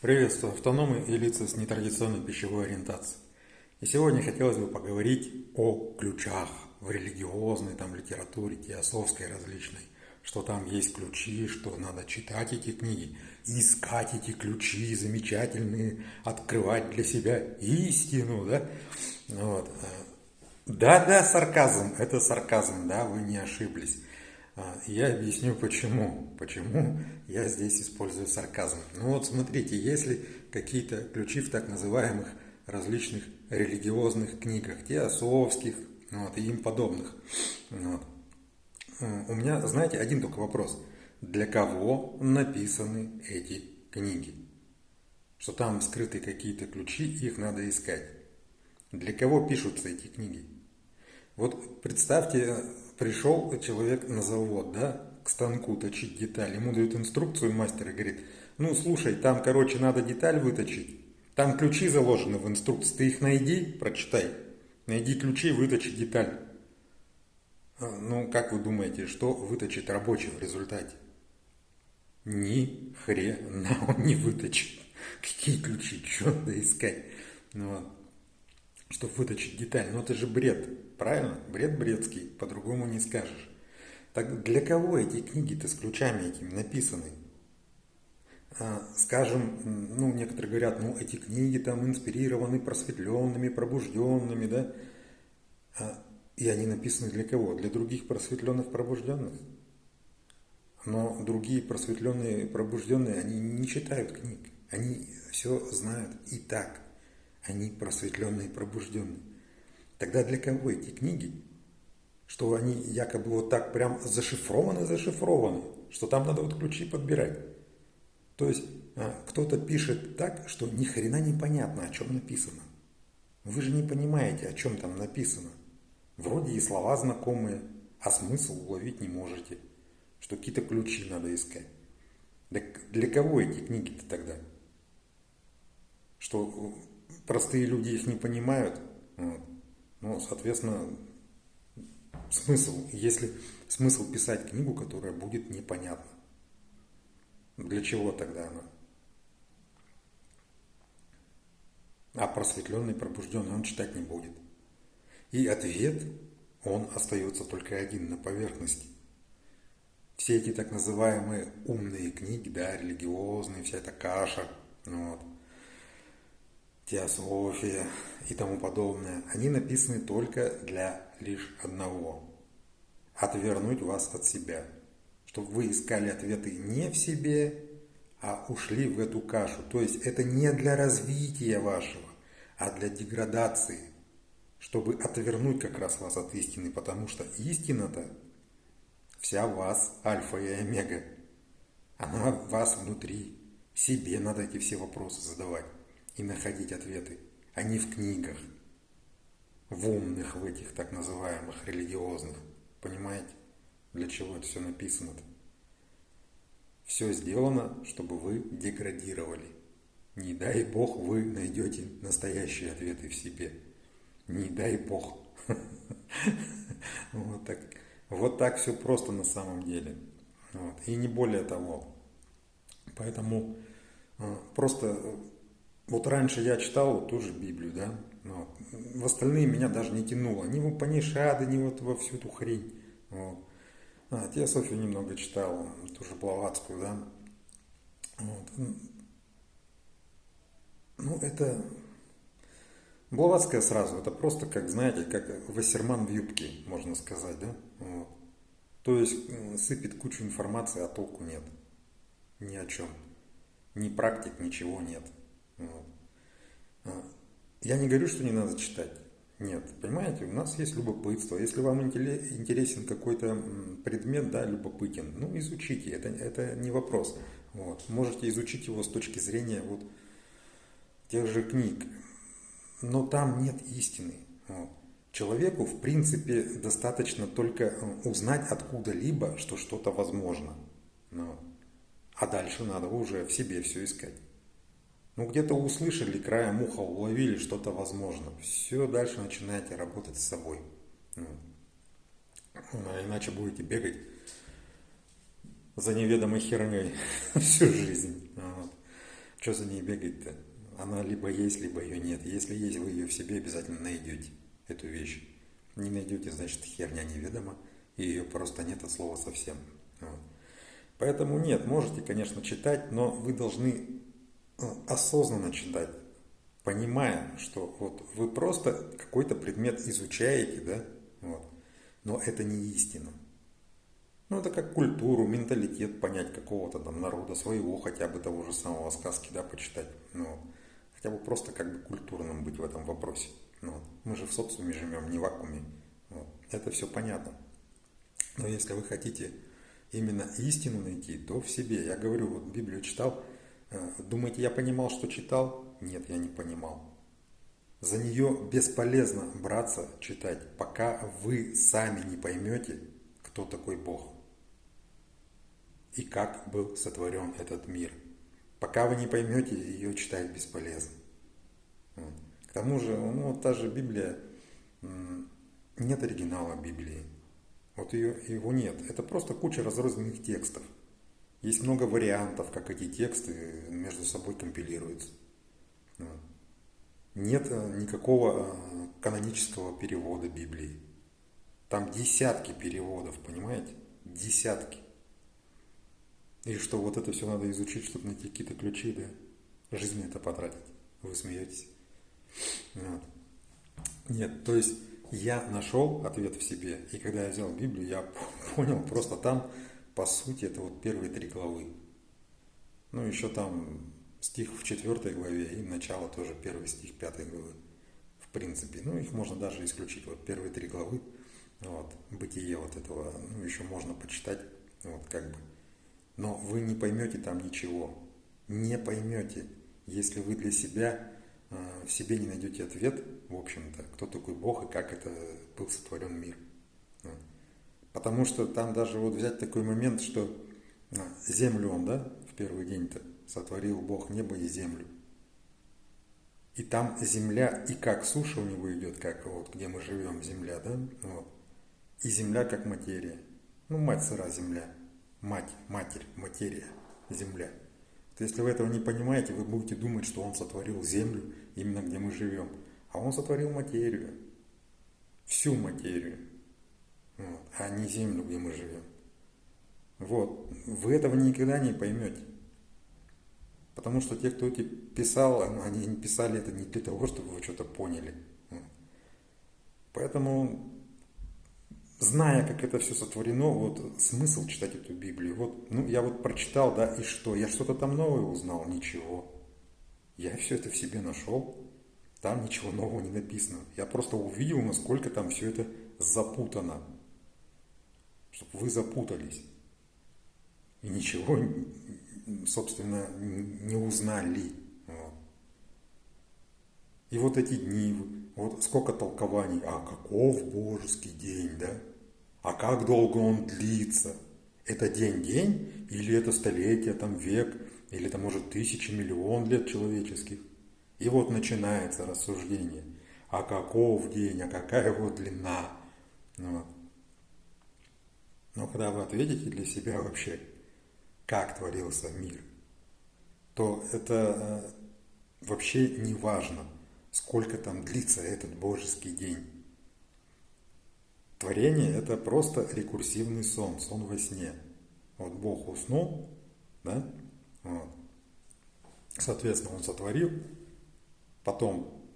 Приветствую автономы и лица с нетрадиционной пищевой ориентацией. И сегодня хотелось бы поговорить о ключах в религиозной там литературе, теософской различной. Что там есть ключи, что надо читать эти книги, искать эти ключи замечательные, открывать для себя истину, да? Вот. Да, да, сарказм, это сарказм, да, вы не ошиблись. А, я объясню почему. Почему я здесь использую сарказм. Ну вот смотрите, если какие-то ключи в так называемых различных религиозных книгах, теософских вот, и им подобных. Вот. У меня, знаете, один только вопрос. Для кого написаны эти книги? Что там скрыты какие-то ключи, их надо искать. Для кого пишутся эти книги? Вот представьте, пришел человек на завод, да, к станку точить деталь, ему дают инструкцию мастер говорит, ну слушай, там, короче, надо деталь выточить, там ключи заложены в инструкции, ты их найди, прочитай, найди ключи, выточи деталь. А, ну, как вы думаете, что выточит рабочий в результате? Ни хрена он не выточит. Какие ключи, что надо искать? Ну, чтобы выточить деталь. Но это же бред, правильно? Бред бредский, по-другому не скажешь. Так для кого эти книги-то с ключами этими написаны? А, скажем, ну, некоторые говорят, ну, эти книги там инспирированы просветленными, пробужденными, да? А, и они написаны для кого? Для других просветленных, пробужденных? Но другие просветленные, пробужденные, они не читают книг. Они все знают и так – они просветленные пробужденные. Тогда для кого эти книги? Что они якобы вот так прям зашифрованы, зашифрованы, что там надо вот ключи подбирать. То есть а, кто-то пишет так, что ни хрена не понятно, о чем написано. Вы же не понимаете, о чем там написано. Вроде и слова знакомые, а смысл уловить не можете. Что какие-то ключи надо искать. Так для кого эти книги-то тогда? Что простые люди их не понимают. Вот. Ну, соответственно, смысл, если смысл писать книгу, которая будет непонятна. Для чего тогда она? А просветленный, пробужденный он читать не будет. И ответ, он остается только один на поверхности. Все эти так называемые умные книги, да, религиозные, вся эта каша, вот, теософия и тому подобное, они написаны только для лишь одного – отвернуть вас от себя, чтобы вы искали ответы не в себе, а ушли в эту кашу. То есть это не для развития вашего, а для деградации, чтобы отвернуть как раз вас от истины, потому что истина-то вся в вас, альфа и омега. Она в вас внутри. Себе надо эти все вопросы задавать и находить ответы, а не в книгах, в умных, в этих так называемых религиозных. Понимаете, для чего это все написано-то? Все сделано, чтобы вы деградировали. Не дай Бог вы найдете настоящие ответы в себе. Не дай Бог. Вот так, вот так все просто на самом деле. Вот. И не более того. Поэтому а, просто вот раньше я читал вот ту же Библию, да, вот. в остальные меня даже не тянуло, ни в Панишады, ни вот во всю эту хрень. Вот. А, Теософию немного читал, тоже Блаватскую, да. Вот. Ну, это... Блаватская сразу, это просто, как, знаете, как Вассерман в юбке, можно сказать, да. Вот. То есть сыпет кучу информации, а толку нет. Ни о чем. Ни практик, ничего нет. А, я не говорю, что не надо читать. Нет, понимаете, у нас есть любопытство. Если вам интересен какой-то предмет, да, любопытен, ну, изучите, это, это не вопрос. Вот. Можете изучить его с точки зрения вот тех же книг. Но там нет истины. Вот. Человеку, в принципе, достаточно только узнать откуда-либо, что что-то возможно. Ну, а дальше надо уже в себе все искать. Ну, где-то услышали, краем уха уловили что-то возможно. Все, дальше начинаете работать с собой. Ну, а иначе будете бегать за неведомой херней всю жизнь. Вот. Что за ней бегать-то? Она либо есть, либо ее нет. Если есть, вы ее в себе обязательно найдете, эту вещь. Не найдете, значит, херня неведома, и ее просто нет от слова совсем. Вот. Поэтому нет, можете, конечно, читать, но вы должны осознанно читать, понимая, что вот вы просто какой-то предмет изучаете, да, вот, но это не истина. Ну, это как культуру, менталитет понять какого-то там народа, своего хотя бы того же самого сказки, да, почитать. Ну, хотя бы просто как бы культурным быть в этом вопросе. Ну, мы же в социуме живем, не в вакууме. Вот. Это все понятно. Но если вы хотите именно истину найти, то в себе. Я говорю, вот Библию читал, э, думаете, я понимал, что читал? Нет, я не понимал. За нее бесполезно браться читать, пока вы сами не поймете, кто такой Бог и как был сотворен этот мир. Пока вы не поймете, ее читать бесполезно. К тому же, ну, та же Библия, нет оригинала Библии. Вот ее, его нет. Это просто куча разрозненных текстов. Есть много вариантов, как эти тексты между собой компилируются. Нет э, никакого э, канонического перевода Библии. Там десятки переводов, понимаете? Десятки. И что вот это все надо изучить, чтобы найти какие-то ключи, да? Жизнь это потратить. Вы смеетесь. Вот. Нет, то есть я нашел ответ в себе, и когда я взял Библию, я понял, просто там, по сути, это вот первые три главы. Ну, еще там стих в четвертой главе и начало тоже первый стих пятой главы. В принципе, ну, их можно даже исключить. Вот первые три главы, вот, бытие вот этого, ну, еще можно почитать, вот, как бы. Но вы не поймете там ничего. Не поймете, если вы для себя э, в себе не найдете ответ, в общем-то, кто такой Бог и как это был сотворен мир. Потому что там даже вот взять такой момент, что э, землю он, да, в первый день-то сотворил Бог небо и землю. И там земля, и как суша у него идет, как вот где мы живем, земля, да, вот. И земля как материя. Ну, мать сыра земля мать, матерь, материя, земля. То если вы этого не понимаете, вы будете думать, что Он сотворил землю, именно где мы живем. А Он сотворил материю, всю материю, а не землю, где мы живем. Вот, вы этого никогда не поймете. Потому что те, кто эти писал, они не писали это не для того, чтобы вы что-то поняли. Поэтому зная, как это все сотворено, вот смысл читать эту Библию. Вот, ну, я вот прочитал, да, и что? Я что-то там новое узнал? Ничего. Я все это в себе нашел. Там ничего нового не написано. Я просто увидел, насколько там все это запутано. Чтобы вы запутались. И ничего, собственно, не узнали. Вот. И вот эти дни, вот сколько толкований, а каков божеский день, да? А как долго он длится? Это день-день или это столетие, там век, или это может тысячи, миллион лет человеческих? И вот начинается рассуждение. А каков день, а какая его длина? Вот. Но когда вы ответите для себя вообще, как творился мир, то это э, вообще не важно, сколько там длится этот божеский день. Творение – это просто рекурсивный сон, сон во сне. Вот Бог уснул, да, вот. соответственно, Он сотворил, потом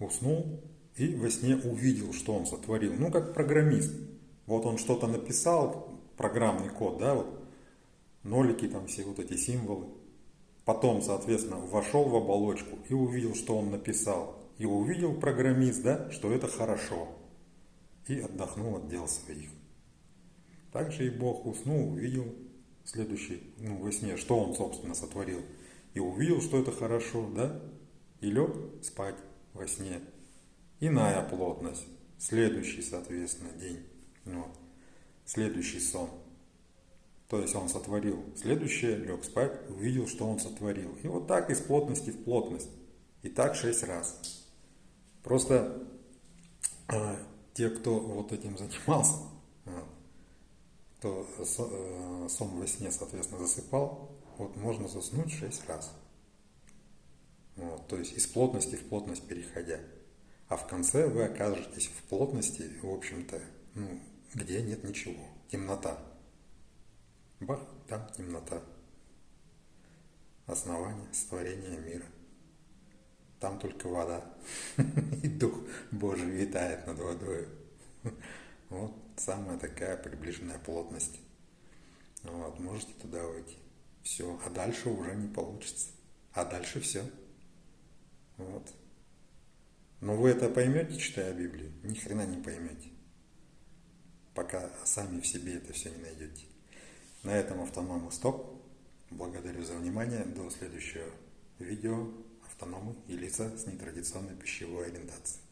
уснул и во сне увидел, что Он сотворил. Ну, как программист. Вот он что-то написал, программный код, да, вот, нолики там все вот эти символы. Потом, соответственно, вошел в оболочку и увидел, что он написал. И увидел программист, да, что это хорошо и отдохнул от дел своих. Также и Бог уснул, увидел следующий, ну, во сне, что он, собственно, сотворил. И увидел, что это хорошо, да? И лег спать во сне. Иная плотность. Следующий, соответственно, день. Вот. Следующий сон. То есть он сотворил следующее, лег спать, увидел, что он сотворил. И вот так из плотности в плотность. И так шесть раз. Просто а, те, кто вот этим занимался, кто э, сон во сне, соответственно, засыпал, вот можно заснуть шесть раз. Вот, то есть из плотности в плотность переходя. А в конце вы окажетесь в плотности, в общем-то, ну, где нет ничего. Темнота. Бах, там темнота. Основание, створение мира. Там только вода. И Дух Божий витает над водой. Вот самая такая приближенная плотность. Вот, можете туда уйти. Все. А дальше уже не получится. А дальше все. Вот. Но вы это поймете, читая Библию? Ни хрена не поймете. Пока сами в себе это все не найдете. На этом автономы стоп. Благодарю за внимание. До следующего видео автономы и лица с нетрадиционной пищевой ориентацией.